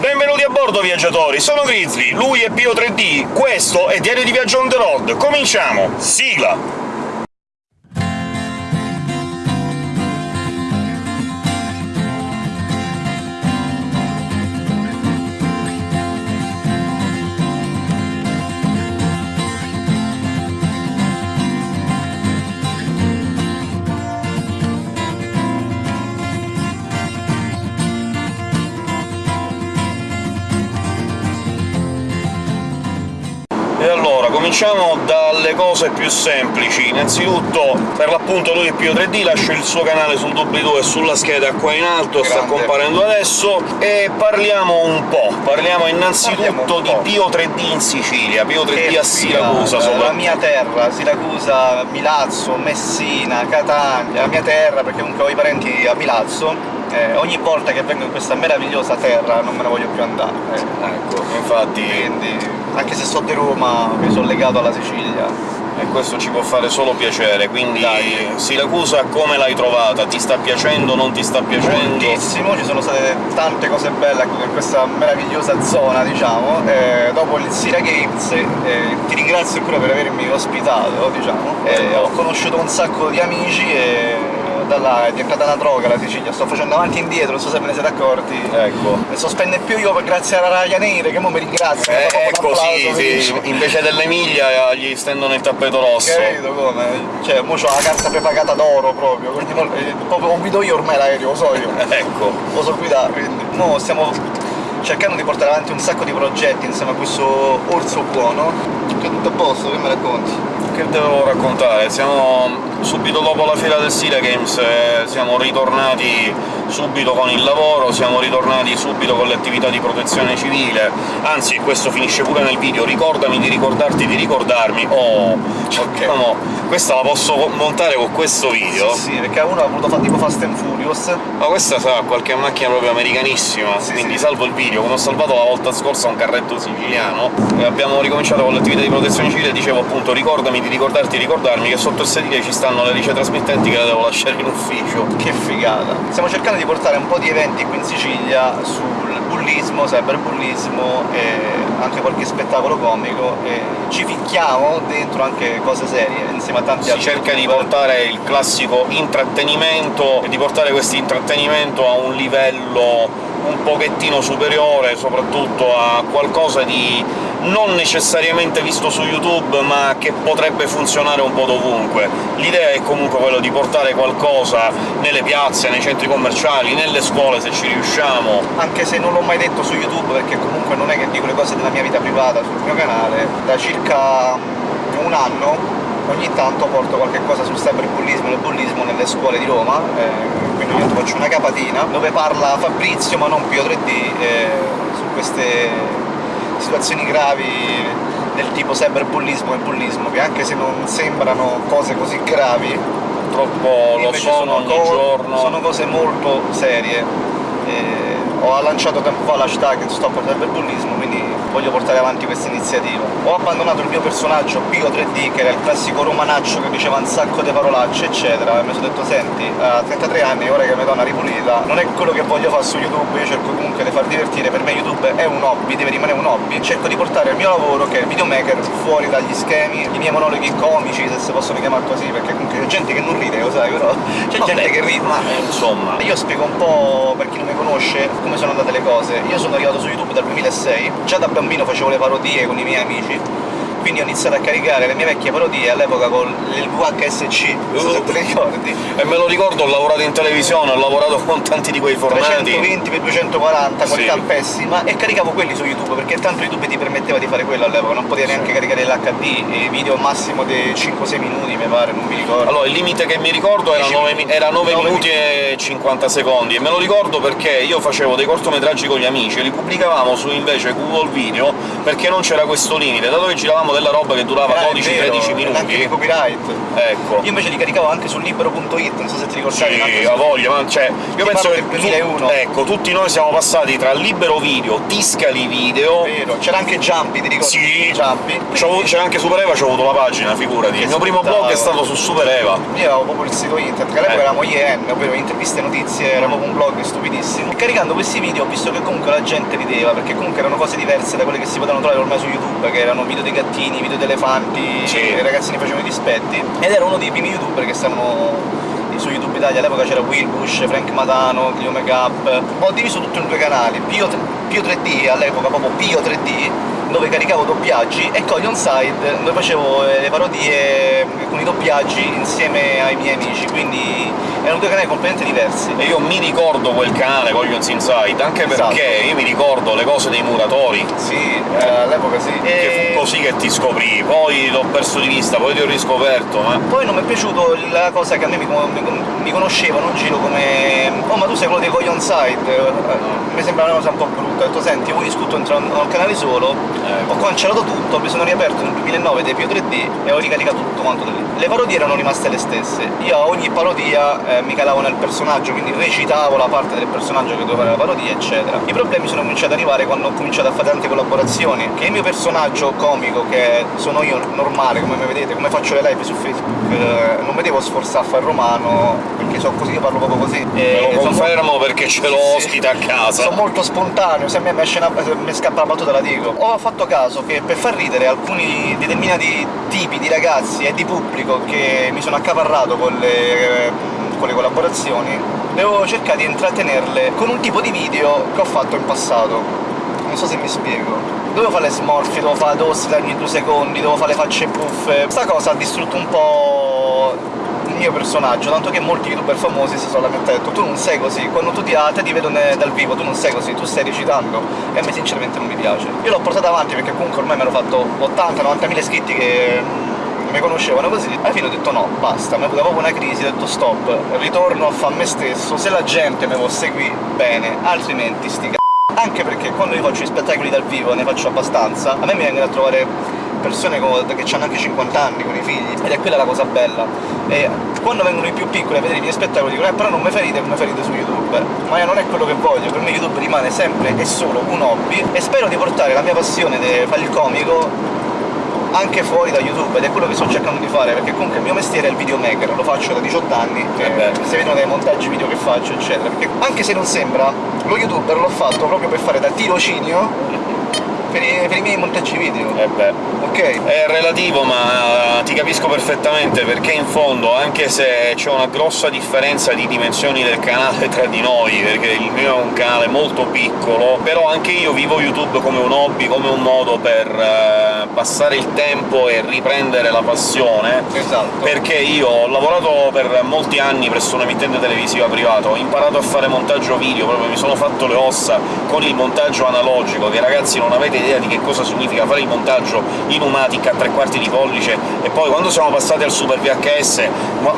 Benvenuti a bordo, viaggiatori! Sono Grizzly, lui è Pio 3D, questo è Diario di Viaggio on the road. Cominciamo! Sigla! Cominciamo dalle cose più semplici. Innanzitutto, per l'appunto lui è Pio 3D, lascia il suo canale sul doobly-doo e sulla scheda qua in alto, sta Grande. comparendo adesso, e parliamo un po'. Parliamo innanzitutto Parliamo di. Pio 3D in Sicilia, Pio 3D Che a Siracusa, figata, soprattutto. La mia terra, Siracusa, Milazzo, Messina, Catania, la mia terra, perché comunque ho i parenti a Milazzo, eh, ogni volta che vengo in questa meravigliosa terra non me ne voglio più andare. eh. Ecco, infatti Quindi, anche se sono di Roma, mi sono legato alla Sicilia. e questo ci può fare solo piacere, quindi Dai. Siracusa come l'hai trovata? Ti sta piacendo, non ti sta piacendo? Moltissimo, ci sono state tante cose belle in questa meravigliosa zona, diciamo. Eh, dopo il Sira Games, eh, ti ringrazio ancora per avermi ospitato, diciamo. Eh, ho conosciuto un sacco di amici e da là è diventata una droga la Sicilia, sto facendo avanti e indietro, non so se ve ne siete accorti. Ecco. Ne so spende più io per- grazie alla Ryanair che mo mi ringrazia. Eh, ecco, sì, sì, invece dell'Emilia gli stendono il tappeto rosso. Capito come? Cioè, mo c'ho la carta prepagata d'oro proprio, quindi mo- eh, proprio guido io ormai l'aereo, lo so io. Ecco, lo so guidare, quindi mo stiamo cercando di portare avanti un sacco di progetti insieme a questo orso buono. Che è tutto a posto, che mi racconti? che devo raccontare? Siamo subito dopo la fiera del Sira Games, eh, siamo ritornati subito con il lavoro, siamo ritornati subito con le attività di protezione civile, anzi questo finisce pure nel video, ricordami di ricordarti di ricordarmi, oh, diciamo, questa la posso montare con questo video? Sì, perché uno ha voluto fare tipo Fast and Furious. Ma questa sa, qualche macchina proprio americanissima, Sì, quindi sì. salvo il video, come ho salvato la volta scorsa un carretto siciliano, e abbiamo ricominciato con l'attività di protezione civile, dicevo appunto ricordami di ricordarti di ricordarmi che sotto il sedile ci stanno le rice trasmittenti che le devo lasciare in ufficio. Che figata! Stiamo cercando di portare un po' di eventi qui in Sicilia sul bullismo, cyberbullismo e anche qualche spettacolo comico e ci ficchiamo dentro anche cose serie insieme a tanti Si altri cerca di portare il classico intrattenimento e di portare questo intrattenimento a un livello un pochettino superiore, soprattutto a qualcosa di non necessariamente visto su YouTube, ma che potrebbe funzionare un po' dovunque. L'idea è comunque quella di portare qualcosa nelle piazze, nei centri commerciali, nelle scuole se ci riusciamo. anche se non l'ho mai detto su YouTube perché comunque non è che dico le cose della mia vita privata sul mio canale, da circa un anno ogni tanto porto qualche cosa sul cyberbullismo e bullismo nelle scuole di Roma, eh, quindi ogni faccio una capatina dove parla Fabrizio ma non Pio 3D eh, su queste situazioni gravi del tipo cyberbullismo e bullismo che anche se non sembrano cose così gravi Purtroppo lo Invece sono ogni giorno. sono cose molto serie. E ho lanciato tempo fa l'hashtag Stop al cyberbullismo, quindi voglio portare avanti questa iniziativa. Ho abbandonato il mio personaggio Pio 3D, che era il classico romanaccio che diceva un sacco di parolacce, eccetera, e mi sono detto, senti, a 33 anni, ora che mi do una ripulita, non è quello che voglio fare su YouTube, io cerco comunque di far divertire, per me YouTube è un hobby, deve rimanere un hobby, cerco di portare il mio lavoro, che è il videomaker, fuori dagli schemi, i miei monologhi comici, se si possono chiamare così, perché comunque c'è gente che non ride, lo sai, però c'è gente che ride. ma insomma, Io spiego un po' per chi non mi conosce come sono andate le cose. Io sono arrivato su YouTube dal 2006, già da bambino facevo le parodie con i miei amici, quindi ho iniziato a caricare le mie vecchie parodie all'epoca con il VHSC, non so se te le ricordi. E me lo ricordo, ho lavorato in televisione, ho lavorato con tanti di quei formati. 320 x 240, qualità Sì. pessima, e caricavo quelli su YouTube, perché tanto YouTube ti permetteva di fare quello all'epoca, non potevi neanche caricare l'HD, video massimo di 5-6 minuti mi pare, non mi ricordo. Allora, il limite che mi ricordo era 10 9, minuti. era 9 9 minuti e 50 secondi, e me lo ricordo perché io facevo dei cortometraggi con gli amici e li pubblicavamo su invece Google Video perché non c'era questo limite, dato che giravamo caricavamo della roba che durava Ah, è 12-13 vero, Anche minuti. di copyright. Ecco. Io invece li caricavo anche su libero.it, non so se ti ricordavi. Sì, ha voglia, ma cioè, io penso che del 2001. tu- ecco, tutti noi siamo passati tra libero video, Tiscali video, Vero, c'era anche Jumpy, ti ricordi? Sì. Jumpy. c'è anche Super Eva, c'ho avuto la pagina, figurati. Il mio primo blog è stato su Super Eva. Io avevo proprio il sito internet, che all'epoca Eh. eravamo IN, ovvero interviste e notizie, era proprio un blog stupidissimo. E caricando questi video ho visto che comunque la gente rideva, perché comunque erano cose diverse da quelle che si potevano trovare ormai su YouTube, che erano video dei gattini, video di elefanti, Sì. i ragazzini facevano i dispetti. Ed era uno dei primi youtuber che stavano su YouTube Italia, all'epoca c'era Will Bush, Frank Matano, Clio Makeup. Ho diviso tutto in due canali, Pio, Pio 3D, all'epoca proprio Pio 3D, dove caricavo doppiaggi, e Coglion Side, dove facevo eh, le parodie con i doppiaggi insieme ai miei amici, quindi erano due canali completamente diversi. E io mi ricordo quel canale, Coglions Inside, anche Esatto. perché io mi ricordo le cose dei muratori, Sì, eh, all'epoca sì. che E fu così che ti scoprì, poi l'ho perso di vista, poi ti ho riscoperto, ma... poi non mi è piaciuto la cosa che a me mi, mi- mi conoscevano in giro come oh ma tu sei quello dei Coglion Side Eh, mi sembra una cosa un po' brutta ho detto senti io discuto entrare a un canale solo Ecco. ho cancellato tutto mi sono riaperto nel 2009 dei Pio 3D e ho ricaricato tutto quanto da lì le parodie erano rimaste le stesse io a ogni parodia eh, mi calavo nel personaggio quindi recitavo la parte del personaggio che doveva fare la parodia eccetera i problemi sono cominciati ad arrivare quando ho cominciato a fare tante collaborazioni che il mio personaggio comico che sono io normale come mi vedete come faccio le live su Facebook eh, non mi devo sforzare a fare romano perché so così io parlo proprio così Me lo sono confermo perché ce l'ho sì. ospite a casa. sono molto spontaneo, se a me mi, se mi scappa la battuta la dico. Ho fatto caso che per far ridere alcuni determinati tipi di ragazzi e di pubblico che mi sono accaparrato con le, eh, con le collaborazioni, devo cercare di intrattenerle con un tipo di video che ho fatto in passato. Non so se mi spiego. Dovevo fare le smorfie, dovevo fare tosse ogni due secondi, dovevo fare le facce buffe. Sta cosa ha distrutto un po' mio personaggio, tanto che molti youtuber famosi si sono lamentati, detto tu non sei così, quando tu ti, ah, te ti vedo dal vivo, tu non sei così, tu stai recitando, e a me sinceramente non mi piace. Io l'ho portata avanti perché comunque ormai mi ero fatto 80-90 mila iscritti che mm, mi conoscevano così, alla fine ho detto no, basta, mi è venuta proprio una crisi, ho detto stop, ritorno a fare me stesso, se la gente mi può seguire, bene, altrimenti sti c***o. Anche perché quando io faccio gli spettacoli dal vivo, ne faccio abbastanza, a me mi vengono a trovare persone che hanno anche 50 anni con i figli, ed è quella la cosa bella. E quando vengono i più piccoli a vedere i miei spettacoli dicono eh però non mi ridere come ridere su YouTube. Ma io non è quello che voglio, per me YouTube rimane sempre e solo un hobby e spero di portare la mia passione di fare il comico anche fuori da YouTube ed è quello che sto cercando di fare perché comunque il mio mestiere è il videomaker, lo faccio da 18 anni, Eh e beh. si vedono dai montaggi video che faccio eccetera, perché anche se non sembra, lo youtuber l'ho fatto proprio per fare da tirocinio per i, per i miei montaggi video, Eh beh. ok? È relativo, ma eh, ti capisco perfettamente, perché in fondo, anche se c'è una grossa differenza di dimensioni del canale tra di noi, perché il mio è un canale molto piccolo, però anche io vivo YouTube come un hobby, come un modo per eh, passare il tempo e riprendere la passione, Esatto. perché io ho lavorato per molti anni presso un'emittente televisiva privata, ho imparato a fare montaggio video, proprio mi sono fatto le ossa con il montaggio analogico, che ragazzi non avete idea di che cosa significa fare il montaggio in Umatic a tre quarti di pollice, e poi quando siamo passati al Super VHS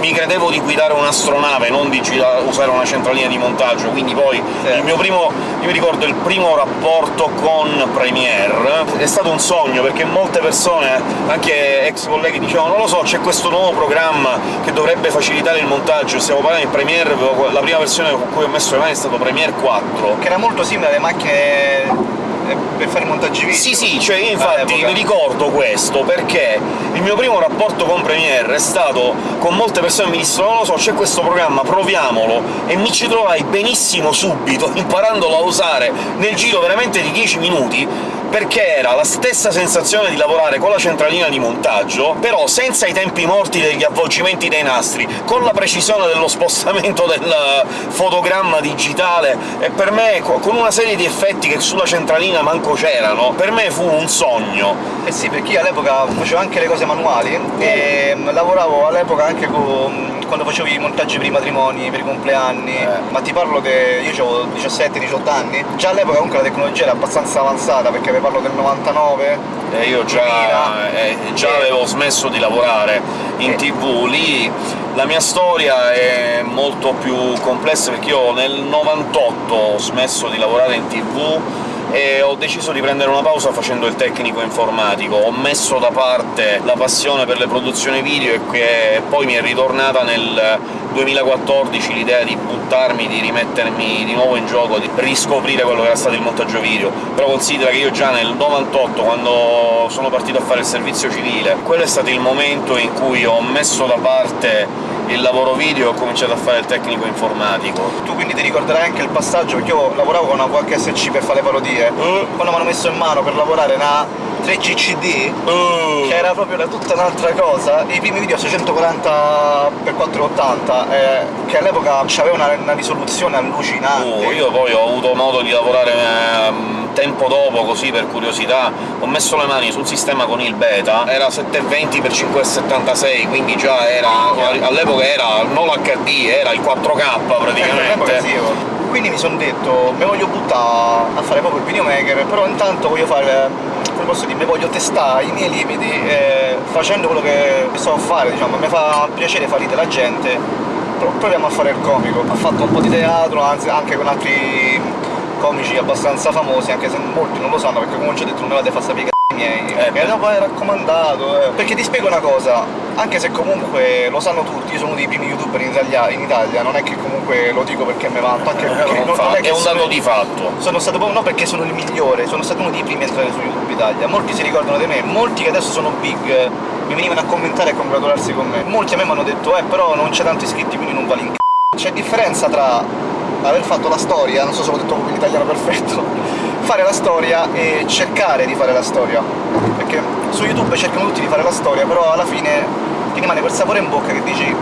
mi credevo di guidare un'astronave, non di usare una centralina di montaggio, quindi poi Sì. il mio primo... io mi ricordo il primo rapporto con Premiere, è stato un sogno, perché molte persone, anche ex colleghi, dicevano non lo so, c'è questo nuovo programma che dovrebbe facilitare il montaggio, stiamo parlando di Premiere, la prima versione con cui ho messo le mani è stato Premiere 4, Che era molto simile alle macchine per fare i montaggi video. Sì, sì, cioè io infatti mi ricordo questo perché il mio primo rapporto con Premiere è stato con molte persone che mi dissero non lo so, c'è questo programma, proviamolo, e mi ci trovai benissimo subito, imparandolo a usare nel giro veramente di 10 minuti, perché era la stessa sensazione di lavorare con la centralina di montaggio, però senza i tempi morti degli avvolgimenti dei nastri, con la precisione dello spostamento del fotogramma digitale, e per me, co- con una serie di effetti che sulla centralina manco c'erano, per me fu un sogno. Eh sì, perché io all'epoca facevo anche le cose manuali e mm, lavoravo all'epoca anche con quando facevo i montaggi per i matrimoni, per i compleanni, Eh. ma ti parlo che io avevo 17-18 anni, già all'epoca comunque la tecnologia era abbastanza avanzata, perché vi parlo del 99, E io già, 2000. eh, già Eh. avevo smesso di lavorare in Eh. tv, lì la mia storia è molto più complessa perché io nel 98 ho smesso di lavorare in tv e ho deciso di prendere una pausa facendo il tecnico informatico. Ho messo da parte la passione per le produzioni video e che poi mi è ritornata nel 2014 l'idea di buttarmi, di rimettermi di nuovo in gioco, di riscoprire quello che era stato il montaggio video. Però considera che io già nel 98, quando sono partito a fare il servizio civile, quello è stato il momento in cui ho messo da parte il lavoro video e ho cominciato a fare il tecnico informatico. Tu quindi ti ricorderai anche il passaggio, perché io lavoravo con una VHSC per fare le parodie, uh. quando mi hanno messo in mano per lavorare una 3GCD, uh. che era proprio tutta un'altra cosa, i primi video a 640x480, eh, che all'epoca aveva una, una, risoluzione allucinante. Uh, io poi ho avuto modo di lavorare eh, tempo dopo, così per curiosità, ho messo le mani sul sistema con il beta, era 720x576, quindi già era... all'epoca era non l'HD, era il 4K praticamente. Eh, quindi mi sono detto, mi voglio buttare a fare proprio il videomaker, però intanto voglio fare, come posso dire, mi voglio testare i miei limiti eh, facendo quello che so fare, diciamo, mi fa piacere far ridere la gente, proviamo a fare il comico. Ho fatto un po' di teatro, anzi anche con altri comici abbastanza famosi, anche se molti non lo sanno, perché come ho già detto non me la fare sapere miei, eh, che dopo è raccomandato, eh. Perché ti spiego una cosa, anche se comunque lo sanno tutti, io sono uno dei primi youtuber in Italia, in Italia non è che comunque lo dico perché mi vanto, anche perché non, non è, che è un dato di fatto. Sono stato proprio, no perché sono il migliore, sono stato uno dei primi a entrare su YouTube Italia, molti si ricordano di me, molti che adesso sono big mi venivano a commentare e congratularsi con me. Molti a me mi hanno detto, eh però non c'è tanti iscritti quindi non vale in c***o. C'è differenza tra aver fatto la storia, non so se l'ho detto in italiano perfetto, fare la storia e cercare di fare la storia. Perché su YouTube cercano tutti di fare la storia, però alla fine ti rimane quel sapore in bocca che dici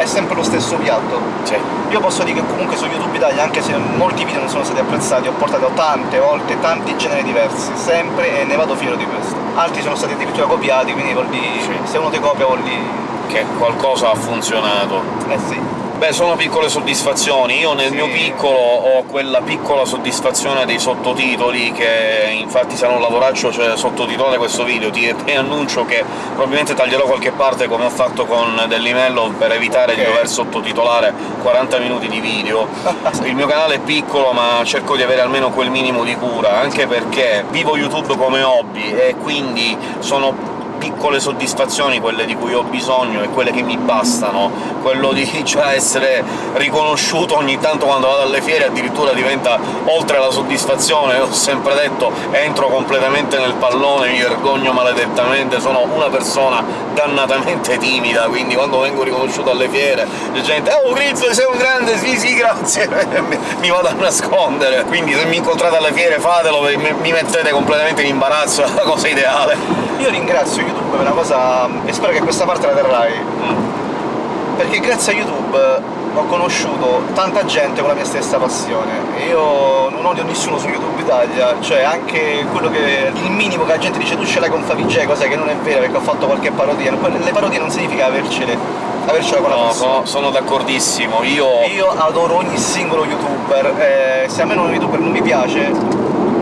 è sempre lo stesso piatto. Sì. Io posso dire che comunque su YouTube Italia, anche se molti video non sono stati apprezzati, ho portato tante volte tanti generi diversi, sempre, e ne vado fiero di questo. Altri sono stati addirittura copiati, quindi vuol dire, sì. se uno ti copia vuol dire... Che qualcosa ha funzionato. Eh sì. Beh, sono piccole soddisfazioni. Io nel sì. mio piccolo ho quella piccola soddisfazione dei sottotitoli, che infatti sarà un lavoraccio cioè, sottotitolare questo video. Ti, ti, annuncio che probabilmente taglierò qualche parte come ho fatto con Delimello per evitare okay. di dover sottotitolare 40 minuti di video. Il mio canale è piccolo, ma cerco di avere almeno quel minimo di cura, anche perché vivo YouTube come hobby e quindi sono piccole soddisfazioni quelle di cui ho bisogno e quelle che mi bastano. Quello di cioè, essere riconosciuto ogni tanto quando vado alle fiere addirittura diventa oltre la soddisfazione, ho sempre detto entro completamente nel pallone, mi vergogno maledettamente, sono una persona dannatamente timida, quindi quando vengo riconosciuto alle fiere la gente «Oh Grizzo, sei un grande, sì sì, grazie!» mi vado a nascondere, quindi se mi incontrate alle fiere fatelo, mi mettete completamente in imbarazzo, è la cosa ideale. Io ringrazio YouTube è una cosa... e spero che questa parte la terrai. Mm. Perché grazie a YouTube ho conosciuto tanta gente con la mia stessa passione. Io non odio nessuno su YouTube Italia, cioè anche quello che... il minimo che la gente dice tu ce l'hai con Favij, cosa che non è vera perché ho fatto qualche parodia. Le parodie non significa avercele, avercela con la persona. No, sono d'accordissimo, io... Io adoro ogni singolo youtuber, eh, se a me un youtuber non mi piace,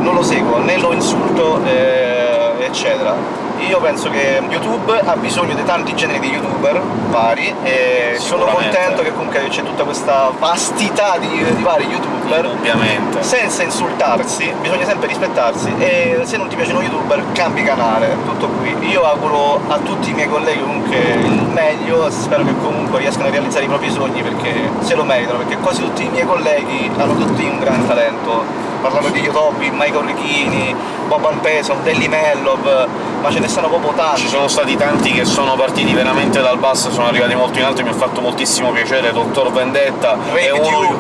non lo seguo, né lo insulto, eh, eccetera io penso che YouTube ha bisogno di tanti generi di youtuber vari e sono contento che comunque c'è tutta questa vastità di, di vari youtuber. Ovviamente senza insultarsi, bisogna sempre rispettarsi e se non ti piace uno youtuber cambi canale, tutto qui. Io auguro a tutti i miei colleghi comunque il meglio spero che comunque riescano a realizzare i propri sogni perché se lo meritano perché quasi tutti i miei colleghi hanno tutti un gran talento parlando di Yotobi, Michael Richini, Boban Peson, Delly Mellov, ma ce ne stanno proprio tanti. Ci sono stati tanti che sono partiti veramente dal basso, sono arrivati molto in alto, e mi ha fatto moltissimo piacere, Dottor Vendetta, è uno,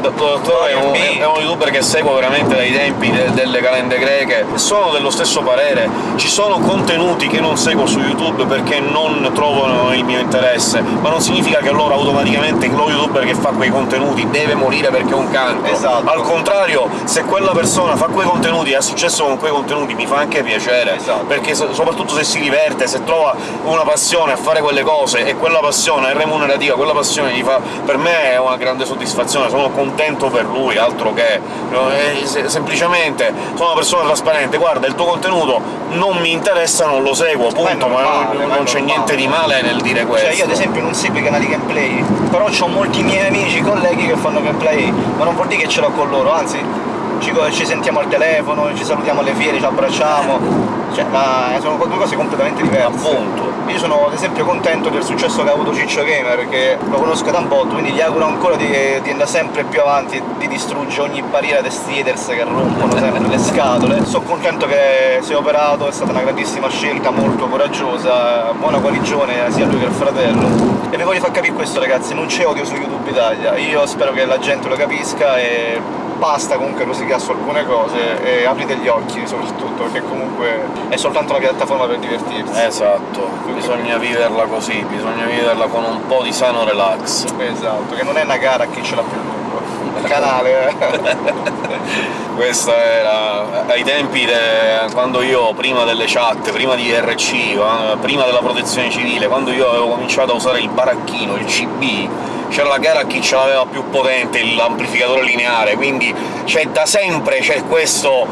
Dottor è, un, è uno youtuber che seguo veramente dai tempi de delle calende greche, sono dello stesso parere, ci sono contenuti che non seguo su YouTube perché non trovano il mio interesse, ma non significa che allora automaticamente lo youtuber che fa quei contenuti deve morire perché è un cancro. Esatto. Al contrario, se se quella persona fa quei contenuti e ha successo con quei contenuti mi fa anche piacere, esatto. perché soprattutto se si diverte, se trova una passione a fare quelle cose e quella passione è remunerativa, quella passione gli fa... per me è una grande soddisfazione, sono contento per lui, altro che... semplicemente sono una persona trasparente, guarda, il tuo contenuto non mi interessa, non lo seguo, punto, ma, normale, non, non c'è niente di male nel dire questo. Cioè io ad esempio non seguo i canali gameplay, però ho molti miei amici, colleghi che fanno gameplay, ma non vuol dire che ce l'ho con loro, anzi ci, ci sentiamo al telefono, ci salutiamo alle fiere, ci abbracciamo cioè, ma sono due cose completamente diverse. Appunto. Io sono ad esempio contento del successo che ha avuto Ciccio Gamer, che lo conosco da un po', quindi gli auguro ancora di, di andare sempre più avanti, di distruggere ogni barriera dei streeters che rompono sempre le scatole. Sono contento che si è operato, è stata una grandissima scelta, molto coraggiosa, buona guarigione sia lui che il fratello. E vi voglio far capire questo ragazzi, non c'è odio su YouTube Italia, io spero che la gente lo capisca e basta comunque rosicare su alcune cose e aprite gli occhi soprattutto, perché comunque è soltanto una piattaforma per divertirsi. Esatto, bisogna viverla così, bisogna viverla con un po' di sano relax. Esatto, che non è una gara a chi ce l'ha più lungo. Il canale, eh. Questa era ai tempi de... quando io, prima delle chat, prima di RC, eh, prima della protezione civile, quando io avevo cominciato a usare il baracchino, il CB, c'era la gara a chi ce l'aveva più potente, l'amplificatore lineare, quindi c'è da sempre c'è questo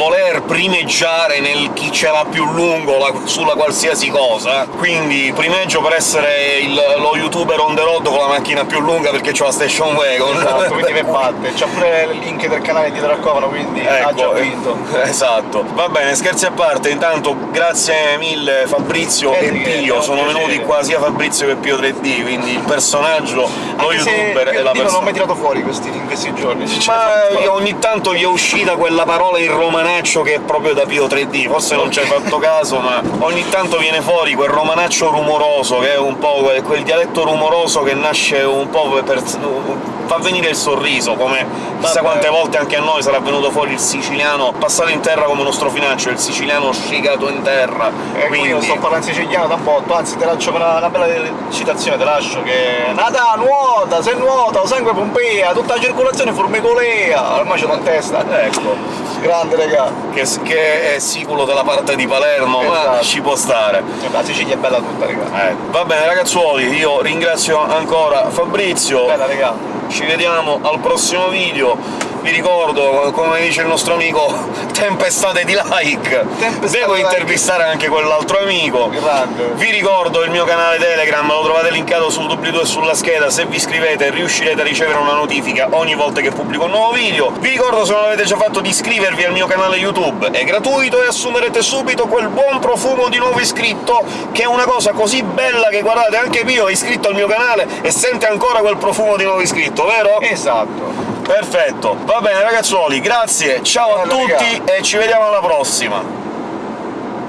voler primeggiare nel chi ce l'ha più lungo la, sulla qualsiasi cosa, quindi primeggio per essere il, lo youtuber on the road con la macchina più lunga perché c'ho la station wagon. Esatto, quindi che batte. C'ha pure il link del canale dietro al cofano, quindi ecco, ha già vinto. Esatto. Va bene, scherzi a parte, intanto grazie mille Fabrizio e Pio, sono venuti qua sia Fabrizio che Pio 3D, quindi il personaggio lo youtuber e la persona. non ho mai tirato fuori questi, in questi giorni. Ma ogni tanto gli è uscita quella parola in romanaccio che è proprio da Pio 3D, forse non ci hai fatto caso, ma ogni tanto viene fuori quel romanaccio rumoroso, che è un po' quel, quel dialetto rumoroso che nasce un po' per... fa venire il sorriso, come chissà quante volte anche a noi sarà venuto fuori il siciliano passato in terra come uno strofinaccio, il siciliano scigato in terra. E quindi io sto parlando siciliano da po', anzi te lascio una, una bella citazione, te lascio che... Nata nuota, se nuota, sangue pompea, tutta la circolazione formicolea, ormai c'è in testa, ecco, grande regà. Che, che, è siculo della parte di Palermo, esatto. ma ci può stare. La Sicilia è bella tutta, regà. Eh. Va bene ragazzuoli, io ringrazio ancora Fabrizio. Bella regà ci vediamo al prossimo video vi ricordo, come dice il nostro amico, tempestate di like! Tempestate Devo intervistare like. anche quell'altro amico! Grande. Vi ricordo il mio canale Telegram, lo trovate linkato sul doobly-doo e sulla scheda, se vi iscrivete riuscirete a ricevere una notifica ogni volta che pubblico un nuovo video. Vi ricordo, se non l'avete già fatto, di iscrivervi al mio canale YouTube, è gratuito e assumerete subito quel buon profumo di nuovo iscritto, che è una cosa così bella che, guardate, anche Pio è iscritto al mio canale e sente ancora quel profumo di nuovo iscritto, vero? Esatto! Perfetto, va bene ragazzuoli, grazie, ciao a tutti e ci vediamo alla prossima!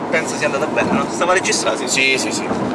Penso sia andata bene, no? Stava registrando? Sì, sì, sì.